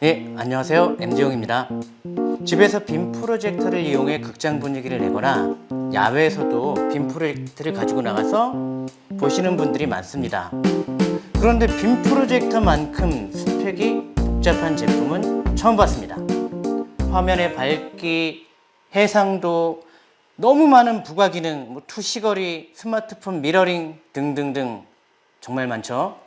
네, 안녕하세요. MD용입니다. 집에서 빔 프로젝터를 이용해 극장 분위기를 내거나 야외에서도 빔 프로젝터를 가지고 나가서 보시는 분들이 많습니다. 그런데 빔 프로젝터만큼 스펙이 복잡한 제품은 처음 봤습니다. 화면의 밝기, 해상도, 너무 많은 부가 기능, 뭐 투사거리, 스마트폰 미러링 등등등 정말 많죠.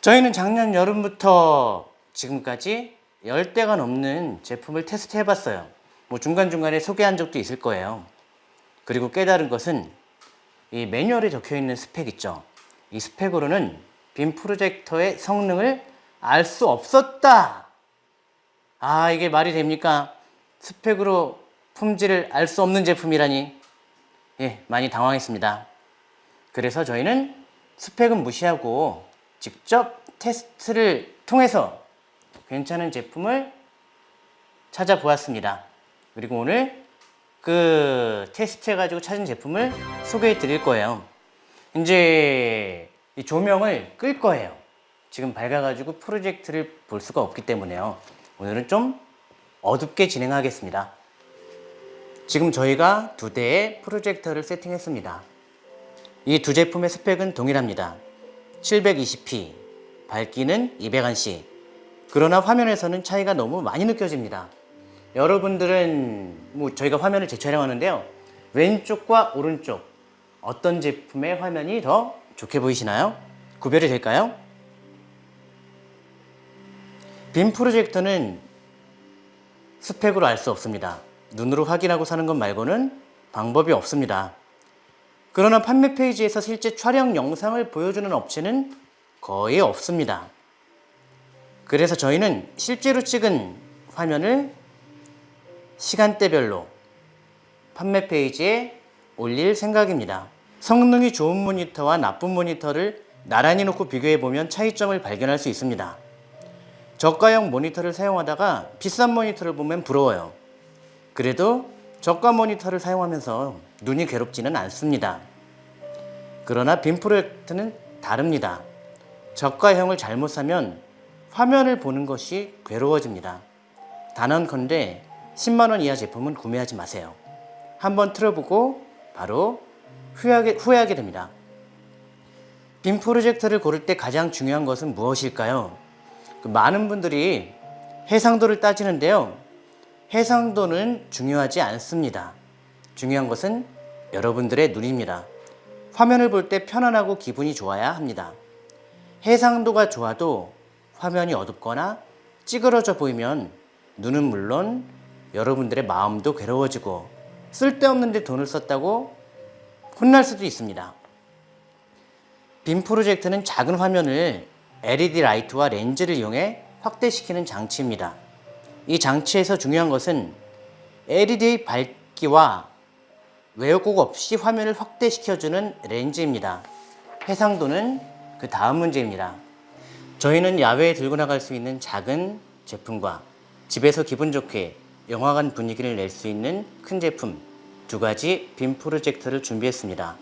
저희는 작년 여름부터 지금까지 10대가 넘는 제품을 테스트 해봤어요. 뭐 중간중간에 소개한 적도 있을 거예요. 그리고 깨달은 것은 이 매뉴얼에 적혀 있는 스펙 있죠. 이 스펙으로는 빔 프로젝터의 성능을 알 수 없었다. 아, 이게 말이 됩니까? 스펙으로 품질을 알 수 없는 제품이라니. 예, 많이 당황했습니다. 그래서 저희는 스펙은 무시하고 직접 테스트를 통해서 괜찮은 제품을 찾아보았습니다. 그리고 오늘 그 테스트 해가지고 찾은 제품을 소개해 드릴 거예요. 이제 이 조명을 끌 거예요. 지금 밝아가지고 프로젝트를 볼 수가 없기 때문에요. 오늘은 좀 어둡게 진행하겠습니다. 지금 저희가 두 대의 프로젝터를 세팅했습니다. 이 두 제품의 스펙은 동일합니다. 720p, 밝기는 200안시. 그러나 화면에서는 차이가 너무 많이 느껴집니다. 여러분들은 뭐 저희가 화면을 재촬영하는데요. 왼쪽과 오른쪽 어떤 제품의 화면이 더 좋게 보이시나요? 구별이 될까요? 빔 프로젝터는 스펙으로 알 수 없습니다. 눈으로 확인하고 사는 것 말고는 방법이 없습니다. 그러나 판매 페이지에서 실제 촬영 영상을 보여주는 업체는 거의 없습니다. 그래서 저희는 실제로 찍은 화면을 시간대별로 판매 페이지에 올릴 생각입니다. 성능이 좋은 모니터와 나쁜 모니터를 나란히 놓고 비교해 보면 차이점을 발견할 수 있습니다. 저가형 모니터를 사용하다가 비싼 모니터를 보면 부러워요. 그래도 저가 모니터를 사용하면서 눈이 괴롭지는 않습니다. 그러나 빔 프로젝트는 다릅니다. 저가형을 잘못 사면 화면을 보는 것이 괴로워집니다. 단언컨대 10만원 이하 제품은 구매하지 마세요. 한번 틀어보고 바로 후회하게, 후회하게 됩니다. 빔 프로젝터를 고를 때 가장 중요한 것은 무엇일까요? 그 많은 분들이 해상도를 따지는데요. 해상도는 중요하지 않습니다. 중요한 것은 여러분들의 눈입니다. 화면을 볼 때 편안하고 기분이 좋아야 합니다. 해상도가 좋아도 화면이 어둡거나 찌그러져 보이면 눈은 물론 여러분들의 마음도 괴로워지고 쓸데없는데 돈을 썼다고 혼날 수도 있습니다. 빔 프로젝트는 작은 화면을 LED 라이트와 렌즈를 이용해 확대시키는 장치입니다. 이 장치에서 중요한 것은 LED의 밝기와 왜곡 없이 화면을 확대시켜주는 렌즈입니다. 해상도는 그 다음 문제입니다. 저희는 야외에 들고 나갈 수 있는 작은 제품과 집에서 기분 좋게 영화관 분위기를 낼 수 있는 큰 제품 두 가지 빔 프로젝터를 준비했습니다.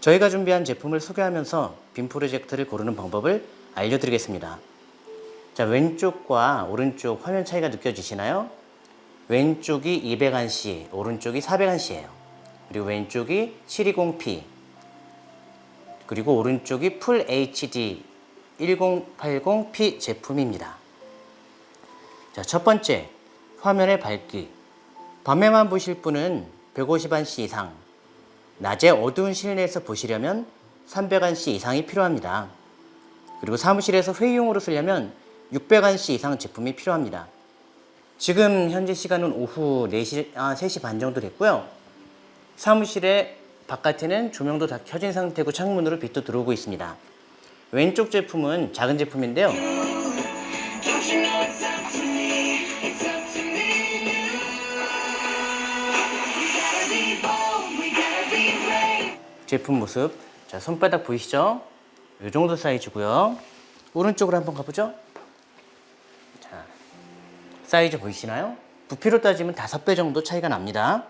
저희가 준비한 제품을 소개하면서 빔 프로젝터를 고르는 방법을 알려드리겠습니다. 자, 왼쪽과 오른쪽 화면 차이가 느껴지시나요? 왼쪽이 200안시, 오른쪽이 400안시예요. 그리고 왼쪽이 720p, 그리고 오른쪽이 풀 HD 1080p 제품입니다. 자, 첫 번째, 화면의 밝기. 밤에만 보실 분은 150안시 이상, 낮에 어두운 실내에서 보시려면 300안시 이상이 필요합니다. 그리고 사무실에서 회의용으로 쓰려면 600안시 이상 제품이 필요합니다. 지금 현재 시간은 오후 4시, 아, 3시 반 정도 됐고요. 사무실에 바깥에는 조명도 다 켜진 상태고 창문으로 빛도 들어오고 있습니다. 왼쪽 제품은 작은 제품인데요. 제품 모습 자 손바닥 보이시죠? 이 정도 사이즈고요 오른쪽으로 한번 가보죠 자 사이즈 보이시나요? 부피로 따지면 다섯 배 정도 차이가 납니다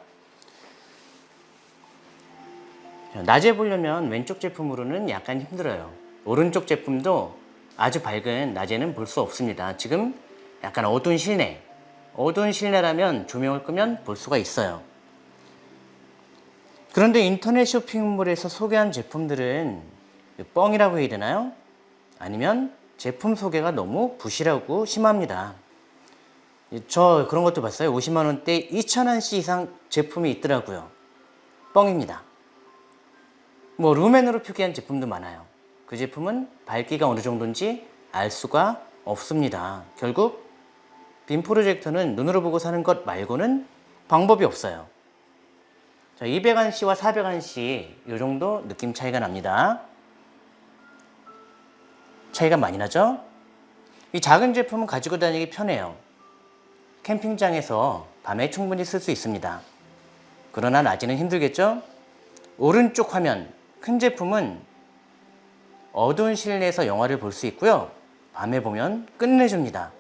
자, 낮에 보려면 왼쪽 제품으로는 약간 힘들어요 오른쪽 제품도 아주 밝은 낮에는 볼 수 없습니다. 지금 약간 어두운 실내. 어두운 실내라면 조명을 끄면 볼 수가 있어요. 그런데 인터넷 쇼핑몰에서 소개한 제품들은 뻥이라고 해야 되나요? 아니면 제품 소개가 너무 부실하고 심합니다. 저 그런 것도 봤어요. 50만원대 2,000원씩 이상 제품이 있더라고요. 뻥입니다. 뭐 루멘으로 표기한 제품도 많아요 그 제품은 밝기가 어느 정도인지 알 수가 없습니다 결국 빔 프로젝터는 눈으로 보고 사는 것 말고는 방법이 없어요 자, 200안씨와 400안씨 이 정도 느낌 차이가 납니다 차이가 많이 나죠? 이 작은 제품은 가지고 다니기 편해요 캠핑장에서 밤에 충분히 쓸 수 있습니다. 그러나 낮에는 힘들겠죠? 오른쪽 화면, 큰 제품은 어두운 실내에서 영화를 볼 수 있고요. 밤에 보면 끝내줍니다.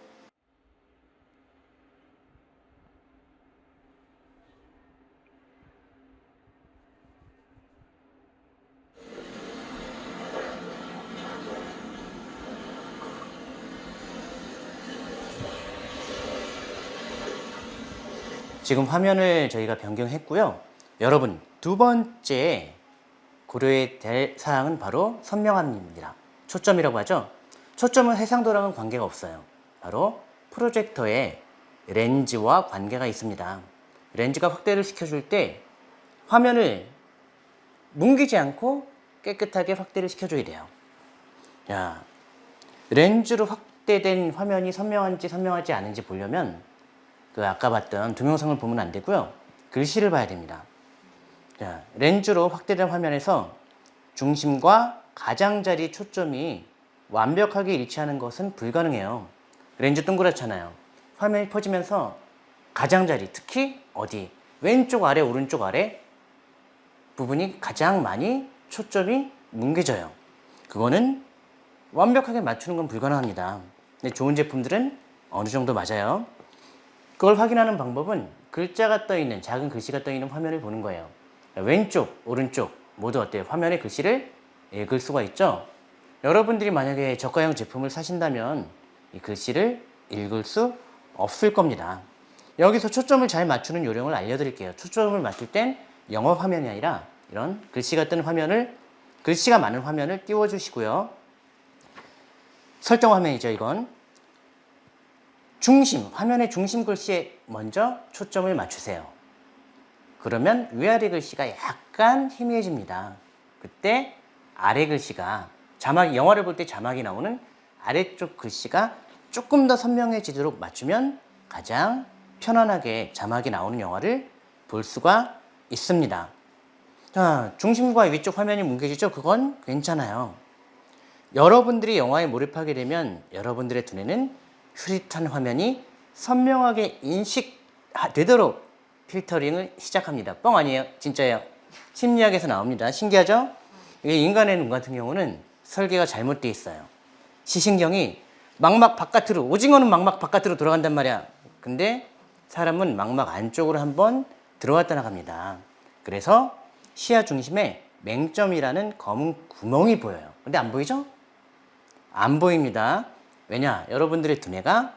지금 화면을 저희가 변경했고요. 여러분 두 번째 고려해야 될 사항은 바로 선명함입니다. 초점이라고 하죠. 초점은 해상도랑은 관계가 없어요. 바로 프로젝터의 렌즈와 관계가 있습니다. 렌즈가 확대를 시켜줄 때 화면을 뭉기지 않고 깨끗하게 확대를 시켜줘야 돼요. 야, 렌즈로 확대된 화면이 선명한지 선명하지 않은지 보려면 그 아까 봤던 동영상을 보면 안 되고요. 글씨를 봐야 됩니다. 자, 렌즈로 확대된 화면에서 중심과 가장자리 초점이 완벽하게 일치하는 것은 불가능해요. 렌즈 동그랗잖아요. 화면이 퍼지면서 가장자리, 특히 어디? 왼쪽 아래, 오른쪽 아래 부분이 가장 많이 초점이 뭉개져요. 그거는 완벽하게 맞추는 건 불가능합니다. 근데 좋은 제품들은 어느 정도 맞아요. 그걸 확인하는 방법은 글자가 떠있는 작은 글씨가 떠있는 화면을 보는 거예요 왼쪽 오른쪽 모두 어때요? 화면에 글씨를 읽을 수가 있죠? 여러분들이 만약에 저가형 제품을 사신다면 이 글씨를 읽을 수 없을 겁니다. 여기서 초점을 잘 맞추는 요령을 알려드릴게요. 초점을 맞출 땐 영어 화면이 아니라 이런 글씨가 뜬 화면을 글씨가 많은 화면을 띄워 주시고요. 설정 화면이죠 이건. 중심, 화면의 중심 글씨에 먼저 초점을 맞추세요. 그러면 위아래 글씨가 약간 희미해집니다. 그때 아래 글씨가 자막 영화를 볼 때 자막이 나오는 아래쪽 글씨가 조금 더 선명해지도록 맞추면 가장 편안하게 자막이 나오는 영화를 볼 수가 있습니다. 자, 중심과 위쪽 화면이 뭉개지죠? 그건 괜찮아요. 여러분들이 영화에 몰입하게 되면 여러분들의 두뇌는 흐릿한 화면이 선명하게 인식되도록 필터링을 시작합니다. 뻥 아니에요. 진짜예요. 심리학에서 나옵니다. 신기하죠? 이게 인간의 눈 같은 경우는 설계가 잘못되어 있어요. 시신경이 망막 바깥으로, 오징어는 망막 바깥으로 돌아간단 말이야. 근데 사람은 망막 안쪽으로 한번 들어왔다 나갑니다. 그래서 시야 중심에 맹점이라는 검은 구멍이 보여요. 근데 안 보이죠? 안 보입니다. 왜냐? 여러분들의 두뇌가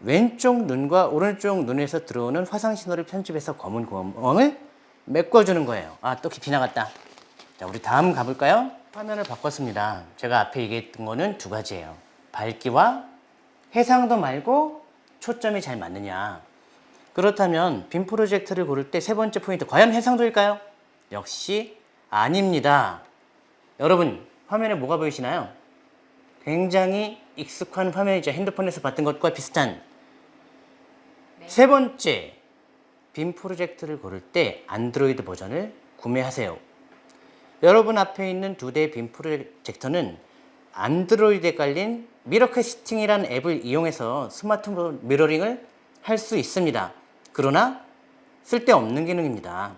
왼쪽 눈과 오른쪽 눈에서 들어오는 화상 신호를 편집해서 검은 구멍을 메꿔주는 거예요. 아, 또 깊이 나갔다. 자, 우리 다음 가볼까요? 화면을 바꿨습니다. 제가 앞에 얘기했던 거는 두 가지예요. 밝기와 해상도 말고 초점이 잘 맞느냐. 그렇다면 빔 프로젝트를 고를 때 세 번째 포인트, 과연 해상도일까요? 역시 아닙니다. 여러분, 화면에 뭐가 보이시나요? 굉장히 익숙한 화면이죠. 핸드폰에서 봤던 것과 비슷한 네. 세 번째 빔 프로젝트를 고를 때 안드로이드 버전을 구매하세요. 여러분 앞에 있는 두대빔 프로젝터는 안드로이드에 깔린 mirror casting이라는 앱을 이용해서 스마트 미러링을 할 수 있습니다. 그러나 쓸데없는 기능입니다.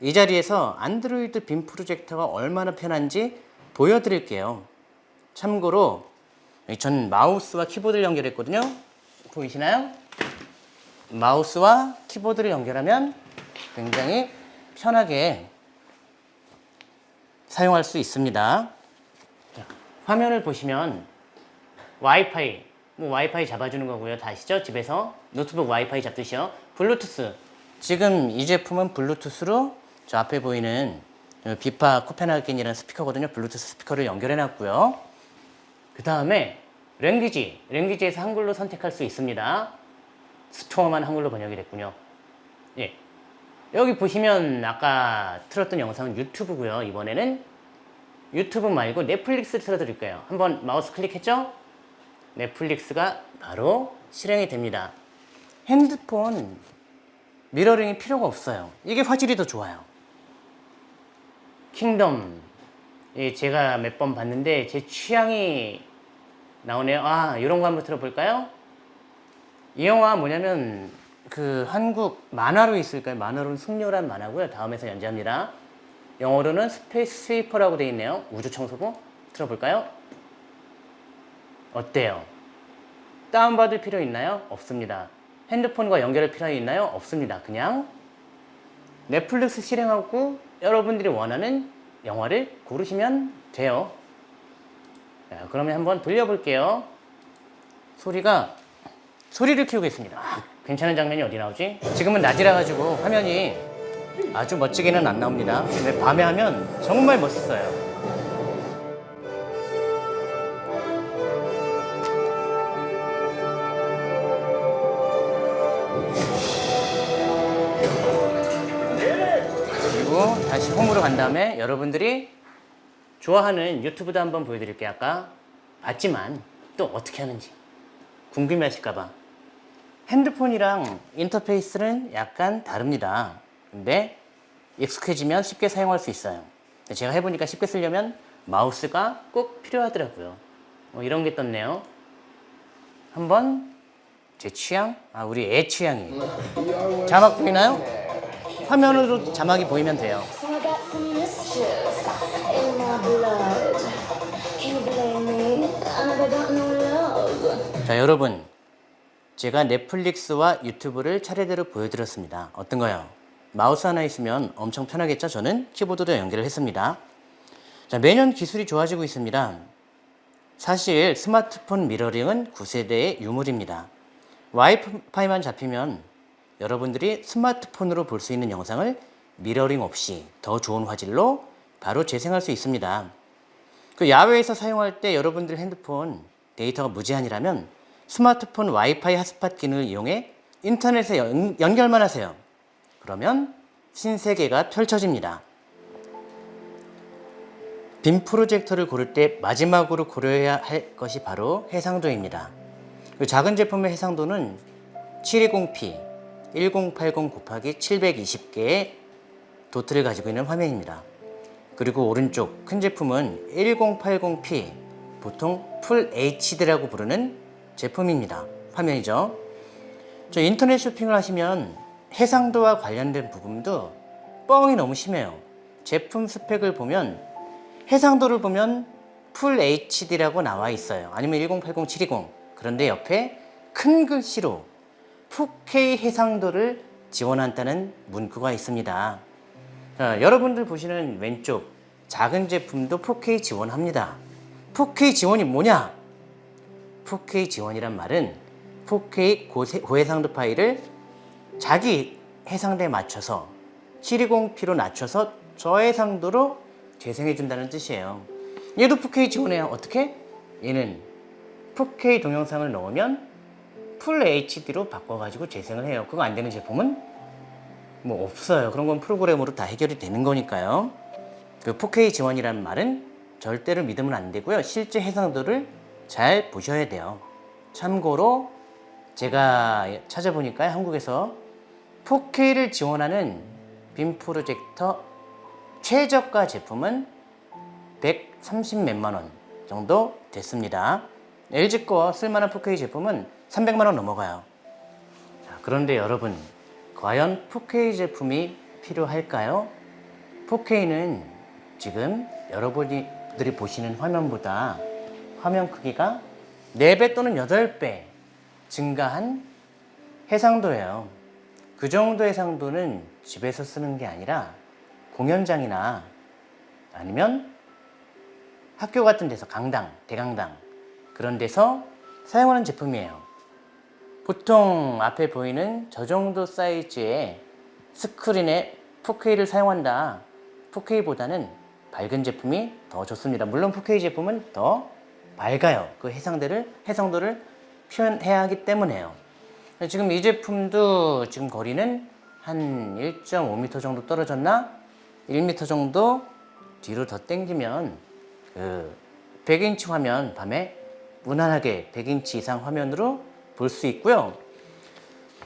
이 자리에서 안드로이드 빔 프로젝터가 얼마나 편한지 보여드릴게요. 참고로 전 마우스와 키보드를 연결했거든요. 보이시나요? 마우스와 키보드를 연결하면 굉장히 편하게 사용할 수 있습니다. 자, 화면을 보시면 와이파이 뭐 와이파이 잡아주는 거고요. 다 아시죠? 집에서 노트북 와이파이 잡듯이요. 블루투스. 지금 이 제품은 블루투스로 저 앞에 보이는 비파 코펜하겐이라는 스피커거든요. 블루투스 스피커를 연결해 놨고요. 그 다음에 language. language에서 한글로 선택할 수 있습니다. 스토어만 한글로 번역이 됐군요. 예. 여기 보시면 아까 틀었던 영상은 유튜브고요. 이번에는 유튜브 말고 넷플릭스 틀어드릴 거예요. 한번 마우스 클릭했죠? 넷플릭스가 바로 실행이 됩니다. 핸드폰 미러링이 필요가 없어요. 이게 화질이 더 좋아요. 킹덤 예, 제가 몇 번 봤는데 제 취향이 나오네요. 아 이런 거 한번 들어볼까요? 이 영화 뭐냐면 그 한국 만화로 있을 거예요. 만화로는 승리호란 만화고요. 다음에서 연재합니다. 영어로는 Space Sweeper라고 되어 있네요. 우주 청소부 들어볼까요? 어때요? 다운받을 필요 있나요? 없습니다. 핸드폰과 연결할 필요 있나요? 없습니다. 그냥 넷플릭스 실행하고 여러분들이 원하는 영화를 고르시면 돼요. 자, 그러면 한번 돌려볼게요. 소리가 소리를 키우겠습니다. 괜찮은 장면이 어디 나오지? 지금은 낮이라 가지고 화면이 아주 멋지게는 안 나옵니다. 근데 밤에 하면 정말 멋있어요. 그리고 다시 홈으로 간 다음에 여러분들이 좋아하는 유튜브도 한번 보여드릴게요. 아까 봤지만 또 어떻게 하는지 궁금해 하실까봐. 핸드폰이랑 인터페이스는 약간 다릅니다. 근데 익숙해지면 쉽게 사용할 수 있어요. 제가 해보니까 쉽게 쓰려면 마우스가 꼭 필요하더라고요. 뭐 이런 게 떴네요. 한번 제 취향, 아 우리 애 취향이 자막 보이나요? 화면으로 자막이 보이면 돼요. 자 여러분 제가 넷플릭스와 유튜브를 차례대로 보여드렸습니다. 어떤 거요? 마우스 하나 있으면 엄청 편하겠죠? 저는 키보드로 연결을 했습니다. 자 매년 기술이 좋아지고 있습니다. 사실 스마트폰 미러링은 9세대의 유물입니다. 와이파이만 잡히면 여러분들이 스마트폰으로 볼 수 있는 영상을 미러링 없이 더 좋은 화질로 바로 재생할 수 있습니다. 그 야외에서 사용할 때 여러분들 핸드폰 데이터가 무제한이라면 스마트폰 와이파이 핫스팟 기능을 이용해 인터넷에 연, 연결만 하세요. 그러면 신세계가 펼쳐집니다. 빔 프로젝터를 고를 때 마지막으로 고려해야 할 것이 바로 해상도입니다. 그 작은 제품의 해상도는 720p 1080 곱하기 720개의 도트를 가지고 있는 화면입니다. 그리고 오른쪽 큰 제품은 1080p 보통 풀 HD라고 부르는 제품입니다. 화면이죠. 저 인터넷 쇼핑을 하시면 해상도와 관련된 부분도 뻥이 너무 심해요. 제품 스펙을 보면 해상도를 보면 풀 HD라고 나와 있어요. 아니면 1080, 720. 그런데 옆에 큰 글씨로 4K 해상도를 지원한다는 문구가 있습니다. 자, 여러분들 보시는 왼쪽 작은 제품도 4K 지원합니다. 4K 지원이 뭐냐? 4K 지원이란 말은 4K 고세, 고해상도 파일을 자기 해상도에 맞춰서 720p로 낮춰서 저해상도로 재생해 준다는 뜻이에요. 얘도 4K 지원해요. 어떻게? 얘는 4K 동영상을 넣으면 풀 HD로 바꿔가지고 재생을 해요. 그거 안 되는 제품은 뭐 없어요. 그런 건 프로그램으로 다 해결이 되는 거니까요. 그 4K 지원이라는 말은 절대로 믿으면 안 되고요. 실제 해상도를 잘 보셔야 돼요. 참고로 제가 찾아보니까 한국에서 4K를 지원하는 빔 프로젝터 최저가 제품은 130 몇만 원 정도 됐습니다. LG 거 쓸만한 4K 제품은 300만 원 넘어가요. 자, 그런데 여러분, 과연 4K 제품이 필요할까요? 4K는 지금 여러분들이 보시는 화면보다 화면 크기가 4배 또는 8배 증가한 해상도예요. 그 정도 해상도는 집에서 쓰는 게 아니라 공연장이나 아니면 학교 같은 데서 강당, 대강당 그런 데서 사용하는 제품이에요. 보통 앞에 보이는 저 정도 사이즈의 스크린에 4K를 사용한다. 4K보다는 밝은 제품이 더 좋습니다. 물론 4K 제품은 더 밝아요. 그 해상도를, 해상도를 표현해야 하기 때문에요. 지금 이 제품도 지금 거리는 한 1.5m 정도 떨어졌나? 1m 정도 뒤로 더 당기면 그 100인치 화면 밤에 무난하게 100인치 이상 화면으로 볼 수 있고요.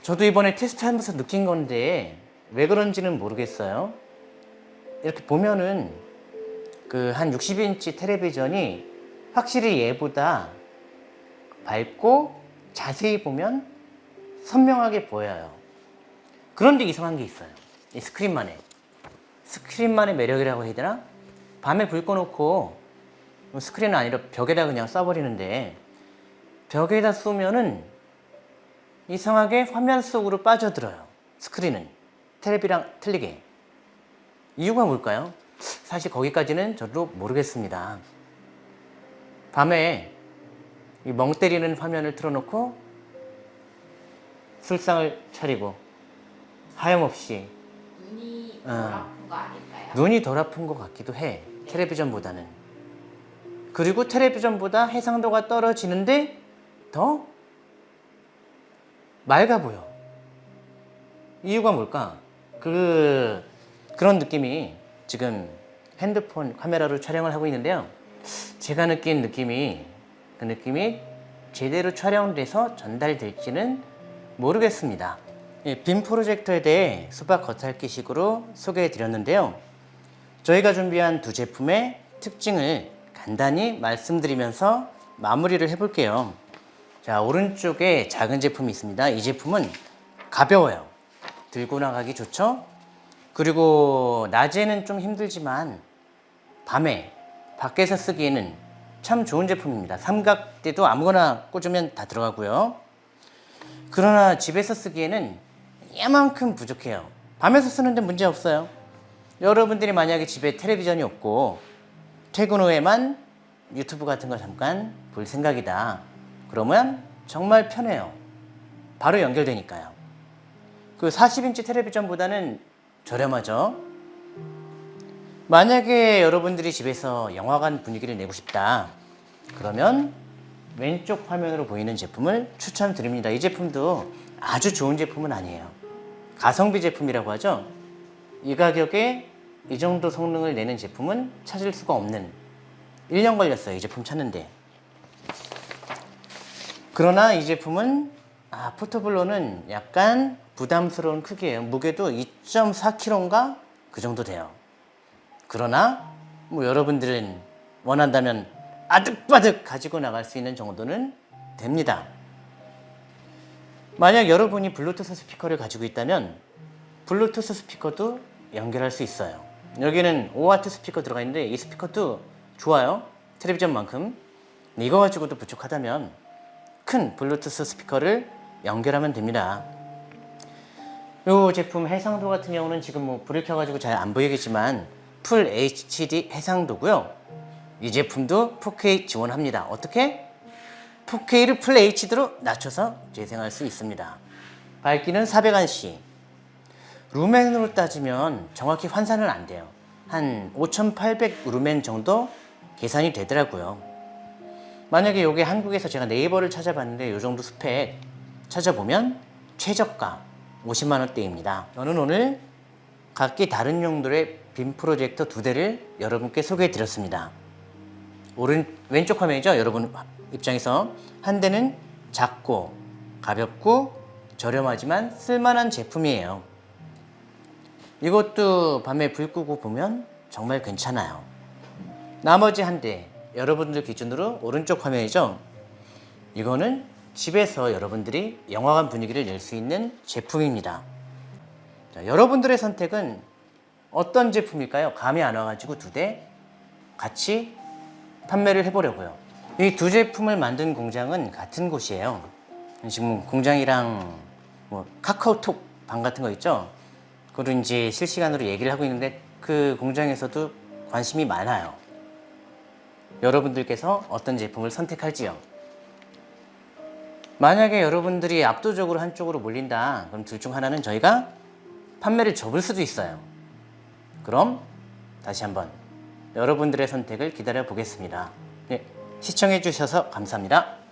저도 이번에 테스트하면서 느낀 건데 왜 그런지는 모르겠어요. 이렇게 보면은 그 한 60인치 텔레비전이 확실히 얘보다 밝고 자세히 보면 선명하게 보여요. 그런데 이상한 게 있어요. 이 스크린만의 스크린만의 매력이라고 해야 되나? 밤에 불 꺼놓고 스크린은 아니라 벽에다 그냥 쏴버리는데 벽에다 쏘면은 이상하게 화면 속으로 빠져들어요. 스크린은 텔레비랑 틀리게. 이유가 뭘까요? 사실 거기까지는 저도 모르겠습니다. 밤에 이멍 때리는 화면을 틀어놓고 술상을 차리고 하염없이 눈이 어. 덜 아픈 거 아닐까요? 눈이 덜 아픈 것 같기도 해. 텔레비전보다는. 그리고 텔레비전보다 해상도가 떨어지는데 더 맑아 보여. 이유가 뭘까? 그 그런 느낌이 지금 핸드폰 카메라로 촬영을 하고 있는데요. 제가 느낀 느낌이 그 느낌이 제대로 촬영돼서 전달될지는 모르겠습니다. 예, 빔 프로젝터에 대해 수박 겉핥기식으로 소개해 드렸는데요. 저희가 준비한 두 제품의 특징을 간단히 말씀드리면서 마무리를 해볼게요. 자, 오른쪽에 작은 제품이 있습니다. 이 제품은 가벼워요. 들고 나가기 좋죠? 그리고 낮에는 좀 힘들지만 밤에 밖에서 쓰기에는 참 좋은 제품입니다. 삼각대도 아무거나 꽂으면 다 들어가고요. 그러나 집에서 쓰기에는 이만큼 부족해요. 밤에서 쓰는데 문제 없어요. 여러분들이 만약에 집에 텔레비전이 없고 퇴근 후에만 유튜브 같은 거 잠깐 볼 생각이다. 그러면 정말 편해요. 바로 연결되니까요. 그 40인치 텔레비전보다는 저렴하죠. 만약에 여러분들이 집에서 영화관 분위기를 내고 싶다. 그러면 왼쪽 화면으로 보이는 제품을 추천드립니다. 이 제품도 아주 좋은 제품은 아니에요. 가성비 제품이라고 하죠. 이 가격에 이 정도 성능을 내는 제품은 찾을 수가 없는 1년 걸렸어요. 이 제품 찾는데. 그러나 이 제품은 아, 포터블로는 약간 부담스러운 크기예요. 무게도 2.4kg인가 그 정도 돼요. 그러나 뭐 여러분들은 원한다면 아득바득 가지고 나갈 수 있는 정도는 됩니다. 만약 여러분이 블루투스 스피커를 가지고 있다면 블루투스 스피커도 연결할 수 있어요. 여기는 5W 스피커 들어가 있는데 이 스피커도 좋아요. 텔레비전만큼. 이거 가지고도 부족하다면 큰 블루투스 스피커를 연결하면 됩니다. 이 제품 해상도 같은 경우는 지금 뭐 불을 켜가지고 잘 안 보이겠지만 full HD 해상도고요. 이 제품도 4K 지원합니다. 어떻게? 4K를 full HD로 낮춰서 재생할 수 있습니다. 밝기는 400 ANSI. 루멘으로 따지면 정확히 환산은 안 돼요. 한 5800 루멘 정도 계산이 되더라고요. 만약에 이게 한국에서 제가 네이버를 찾아봤는데 이 정도 스펙 찾아보면 최저가 50만 원대입니다. 저는 오늘 각기 다른 용도의 빔 프로젝터 두 대를 여러분께 소개해 드렸습니다. 오른 왼쪽 화면이죠. 여러분 입장에서 한 대는 작고 가볍고 저렴하지만 쓸만한 제품이에요. 이것도 밤에 불 끄고 보면 정말 괜찮아요. 나머지 한 대 여러분들 기준으로 오른쪽 화면이죠. 이거는 집에서 여러분들이 영화관 분위기를 낼 수 있는 제품입니다. 자, 여러분들의 선택은 어떤 제품일까요? 감이 안 와가지고 두 대 같이 판매를 해보려고요. 이 두 제품을 만든 공장은 같은 곳이에요. 지금 공장이랑 뭐 카카오톡 방 같은 거 있죠? 그걸 이제 실시간으로 얘기를 하고 있는데 그 공장에서도 관심이 많아요. 여러분들께서 어떤 제품을 선택할지요. 만약에 여러분들이 압도적으로 한쪽으로 몰린다. 그럼 둘 중 하나는 저희가 판매를 접을 수도 있어요. 그럼 다시 한번 여러분들의 선택을 기다려 보겠습니다. 네, 시청해 주셔서 감사합니다.